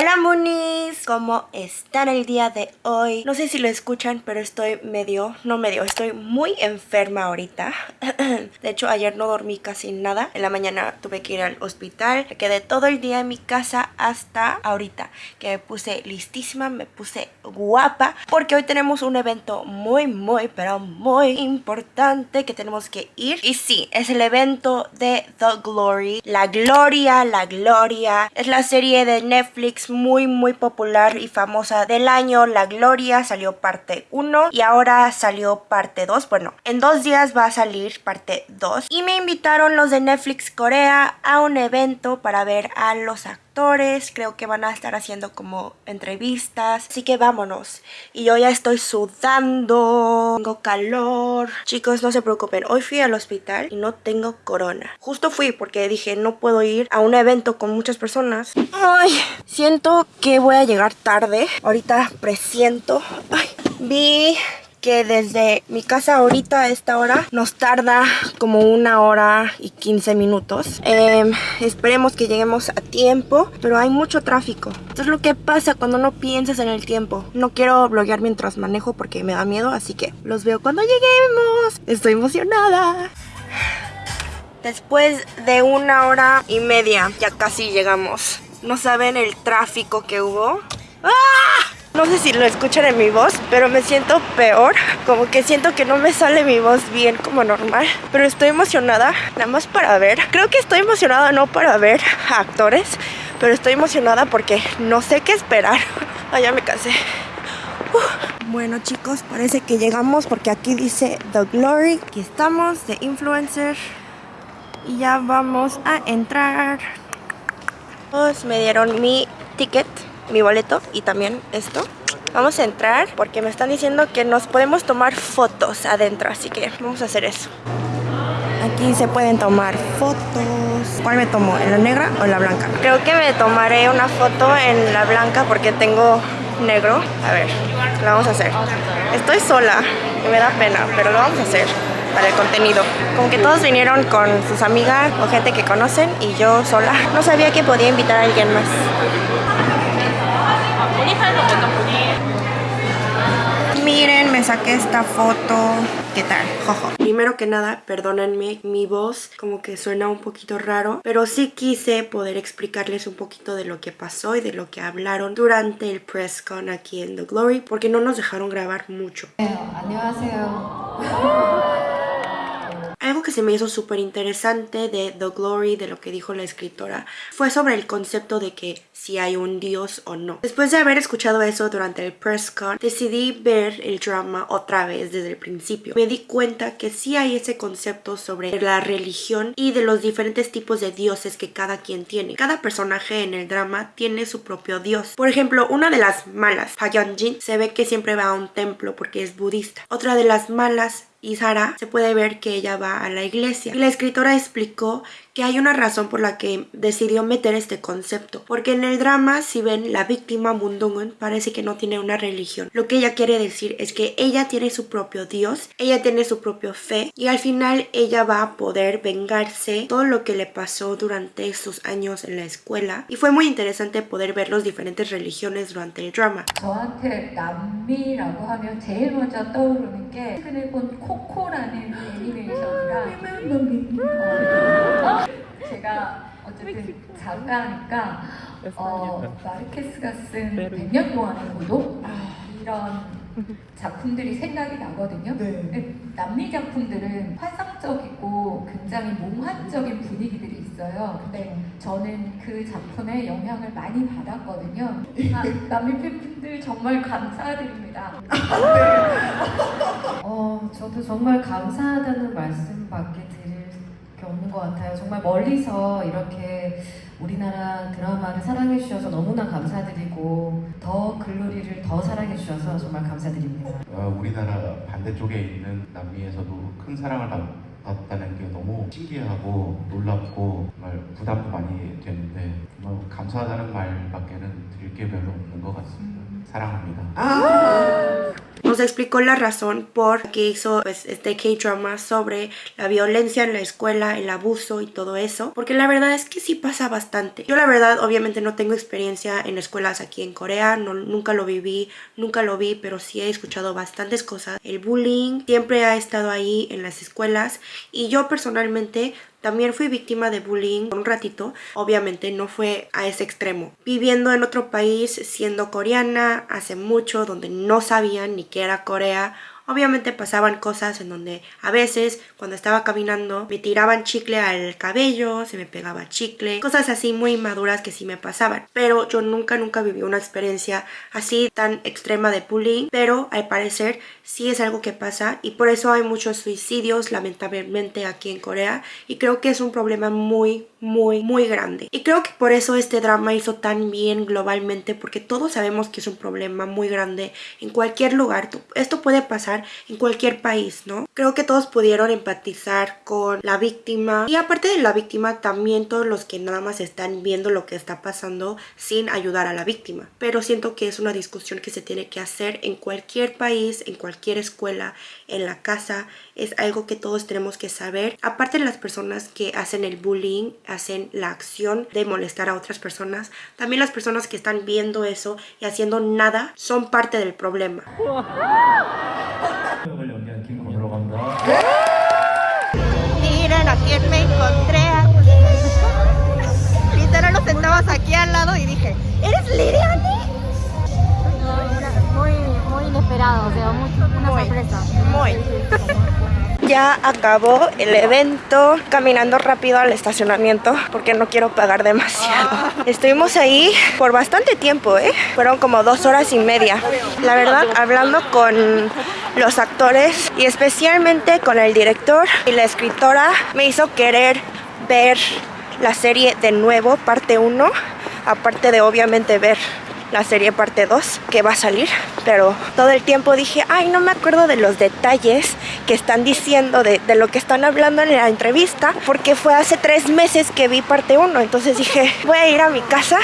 Hola ¿cómo están el día de hoy? No sé si lo escuchan, pero estoy medio, no medio, estoy muy enferma ahorita. De hecho, ayer no dormí casi nada. En la mañana tuve que ir al hospital. Me quedé todo el día en mi casa hasta ahorita, que me puse listísima, me puse guapa, porque hoy tenemos un evento muy, muy, pero muy importante que tenemos que ir. Y sí, es el evento de The Glory. La Gloria, la Gloria. Es la serie de Netflix muy muy popular y famosa del año, La Gloria, salió parte 1 y ahora salió parte 2. Bueno, en dos días va a salir parte 2 y me invitaron los de Netflix Corea a un evento para ver a los actores creo que van a estar haciendo como entrevistas, así que vámonos. Y yo ya estoy sudando, tengo calor. Chicos, no se preocupen, hoy fui al hospital y no tengo corona. Justo fui porque dije no puedo ir a un evento con muchas personas. Ay, siento que voy a llegar tarde. Ahorita presiento. Ay, vi que desde mi casa ahorita a esta hora nos tarda como una hora y 15 minutos. Em, esperemos que lleguemos a tiempo, pero hay mucho tráfico. Esto es lo que pasa cuando no piensas en el tiempo. No quiero bloguear mientras manejo porque me da miedo, así que los veo cuando lleguemos. Estoy emocionada. Después de una hora y media ya casi llegamos. No saben el tráfico que hubo. ¡Ah! No sé si lo escuchan en mi voz, pero me siento peor. Como que siento que no me sale mi voz bien como normal. Pero estoy emocionada, nada más para ver. Creo que estoy emocionada no para ver a actores, pero estoy emocionada porque no sé qué esperar. Ah, ya me cansé. Bueno chicos, parece que llegamos porque aquí dice The Glory. Aquí estamos, de Influencer. Y ya vamos a entrar. Pues me dieron mi ticket mi boleto y también esto. Vamos a entrar porque me están diciendo que nos podemos tomar fotos adentro, así que vamos a hacer eso. Aquí se pueden tomar fotos. ¿Cuál me tomo? ¿En la negra o en la blanca? Creo que me tomaré una foto en la blanca porque tengo negro. A ver, lo vamos a hacer. Estoy sola y me da pena, pero lo vamos a hacer para el contenido. Como que todos vinieron con sus amigas o gente que conocen y yo sola. No sabía que podía invitar a alguien más. Miren, me saqué esta foto. ¿Qué tal? Jojo. Primero que nada, perdónenme mi voz, como que suena un poquito raro, pero sí quise poder explicarles un poquito de lo que pasó y de lo que hablaron durante el press con aquí en The Glory, porque no nos dejaron grabar mucho. Algo que se me hizo súper interesante de The Glory, de lo que dijo la escritora, fue sobre el concepto de que si hay un dios o no. Después de haber escuchado eso durante el press con, decidí ver el drama otra vez desde el principio. Me di cuenta que sí hay ese concepto sobre la religión y de los diferentes tipos de dioses que cada quien tiene. Cada personaje en el drama tiene su propio dios. Por ejemplo, una de las malas, Jin, se ve que siempre va a un templo porque es budista. Otra de las malas y Sara se puede ver que ella va a la iglesia. La escritora explicó que hay una razón por la que decidió meter este concepto. Porque en el drama, si ven, la víctima Mundungun parece que no tiene una religión. Lo que ella quiere decir es que ella tiene su propio Dios, ella tiene su propio fe y al final ella va a poder vengarse todo lo que le pasó durante sus años en la escuela. Y fue muy interesante poder ver las diferentes religiones durante el drama. 제가 어쨌든 작가니까 어, 마르케스가 쓴 100년 동안의 고독 이런 작품들이 생각이 나거든요. 네. 남미 작품들은 환상적이고 굉장히 몽환적인 분위기들이 있어요. 근데 저는 그 작품에 영향을 많이 받았거든요. 아, 남미 팬분들 정말 감사드립니다. 어, 저도 정말 감사하다는 말씀밖에 없는 것 같아요. 정말 멀리서 이렇게 우리나라 드라마를 사랑해 주셔서 너무나 감사드리고 더 글로리를 더 사랑해 주셔서 정말 감사드립니다. 어, 우리나라 반대쪽에 있는 남미에서도 큰 사랑을 받았다는 게 너무 신기하고 놀랍고 정말 부담도 많이 되는데 정말 감사하다는 말밖에는 드릴 게 별로 없는 것 같습니다. 사랑합니다. 아 explicó la razón por qué hizo pues, este K-drama sobre la violencia en la escuela, el abuso y todo eso. Porque la verdad es que sí pasa bastante. Yo la verdad obviamente no tengo experiencia en escuelas aquí en Corea, no, nunca lo viví, nunca lo vi, pero sí he escuchado bastantes cosas. El bullying siempre ha estado ahí en las escuelas y yo personalmente también fui víctima de bullying un ratito, obviamente no fue a ese extremo. Viviendo en otro país, siendo coreana hace mucho, donde no sabían ni qué era Corea, Obviamente pasaban cosas en donde a veces cuando estaba caminando me tiraban chicle al cabello, se me pegaba chicle, cosas así muy maduras que sí me pasaban. Pero yo nunca, nunca viví una experiencia así tan extrema de bullying, pero al parecer sí es algo que pasa y por eso hay muchos suicidios lamentablemente aquí en Corea y creo que es un problema muy, muy, muy grande. Y creo que por eso este drama hizo tan bien globalmente porque todos sabemos que es un problema muy grande en cualquier lugar. Esto puede pasar en cualquier país, ¿no? Creo que todos pudieron empatizar con la víctima y aparte de la víctima también todos los que nada más están viendo lo que está pasando sin ayudar a la víctima. Pero siento que es una discusión que se tiene que hacer en cualquier país, en cualquier escuela, en la casa. Es algo que todos tenemos que saber. Aparte de las personas que hacen el bullying, hacen la acción de molestar a otras personas, también las personas que están viendo eso y haciendo nada son parte del problema. Miren a quién me encontré. Literal nos sentamos aquí al lado y dije, ¿eres Liriani? Muy, muy inesperado, o sea, muy, una Muy. sorpresa. Muy. Ya acabó el evento caminando rápido al estacionamiento porque no quiero pagar demasiado. Estuvimos ahí por bastante tiempo, ¿eh? Fueron como dos horas y media. La verdad, hablando con los actores y especialmente con el director y la escritora, me hizo querer ver la serie de nuevo, parte 1, aparte de obviamente ver la serie parte 2 que va a salir, pero todo el tiempo dije, ay, no me acuerdo de los detalles que están diciendo, de, de lo que están hablando en la entrevista, porque fue hace tres meses que vi parte 1, entonces dije, voy a ir a mi casa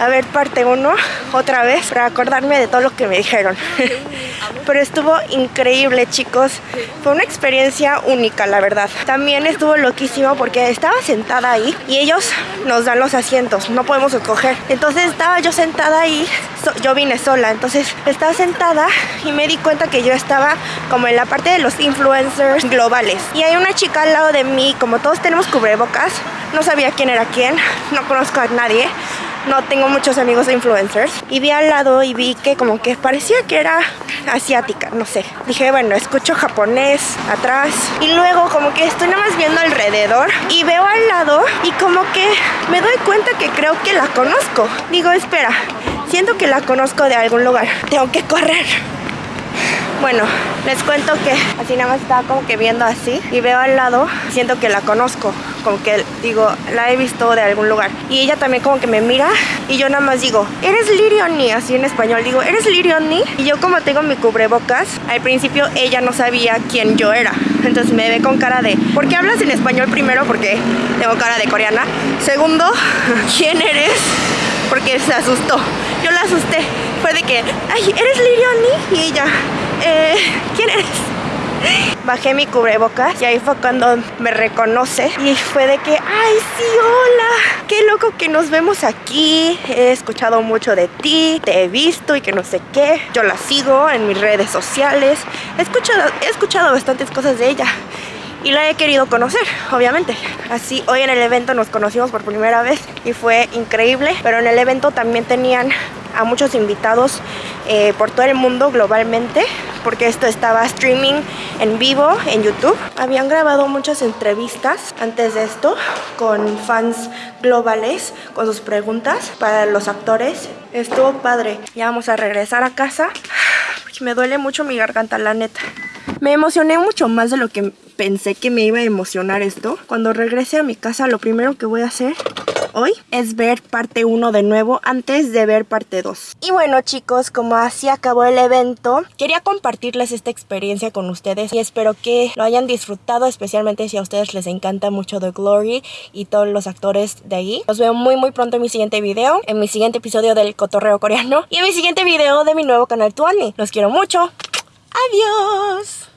a ver parte 1 otra vez para acordarme de todo lo que me dijeron. Pero estuvo increíble, chicos. Fue una experiencia única, la verdad. También estuvo loquísimo porque estaba sentada ahí y ellos nos dan los asientos, no podemos escoger. Entonces estaba yo sentada ahí, so- yo vine sola, entonces estaba sentada y me di cuenta que yo estaba como en la parte de los influencers globales. Y hay una chica al lado de mí, como todos tenemos cubrebocas, no sabía quién era quién, no conozco a nadie no tengo muchos amigos influencers y vi al lado y vi que como que parecía que era asiática, no sé. Dije, bueno, escucho japonés atrás y luego como que estoy nada más viendo alrededor y veo al lado y como que me doy cuenta que creo que la conozco. Digo, espera, siento que la conozco de algún lugar. Tengo que correr. Bueno, les cuento que así nada más estaba como que viendo así y veo al lado, siento que la conozco, como que digo, la he visto de algún lugar. Y ella también como que me mira y yo nada más digo, ¿eres Lirioni? Así en español digo, ¿eres Lirioni? Y yo como tengo mi cubrebocas, al principio ella no sabía quién yo era. Entonces me ve con cara de, ¿por qué hablas en español primero? Porque tengo cara de coreana. Segundo, ¿quién eres? Porque se asustó. Yo la asusté. Fue de que, ay, ¿eres Lirioni? Y ella, eh, ¿quién eres? Bajé mi cubrebocas y ahí fue cuando me reconoce y fue de que, ay, sí, hola, qué loco que nos vemos aquí, he escuchado mucho de ti, te he visto y que no sé qué, yo la sigo en mis redes sociales, he escuchado, he escuchado bastantes cosas de ella y la he querido conocer, obviamente. Así, hoy en el evento nos conocimos por primera vez y fue increíble, pero en el evento también tenían a muchos invitados eh, por todo el mundo globalmente, porque esto estaba streaming en vivo en YouTube. Habían grabado muchas entrevistas antes de esto con fans globales, con sus preguntas para los actores. Estuvo padre. Ya vamos a regresar a casa, me duele mucho mi garganta, la neta. Me emocioné mucho más de lo que pensé que me iba a emocionar esto. Cuando regrese a mi casa, lo primero que voy a hoy es ver parte 1 de nuevo antes de ver parte 2. Y bueno chicos, como así acabó el evento, quería compartirles esta experiencia con ustedes y espero que lo hayan disfrutado, especialmente si a ustedes les encanta mucho The Glory y todos los actores de ahí. Los veo muy muy pronto en mi siguiente video, en mi siguiente episodio del cotorreo coreano y en mi siguiente video de mi nuevo canal Tuani. Los quiero mucho. Adiós.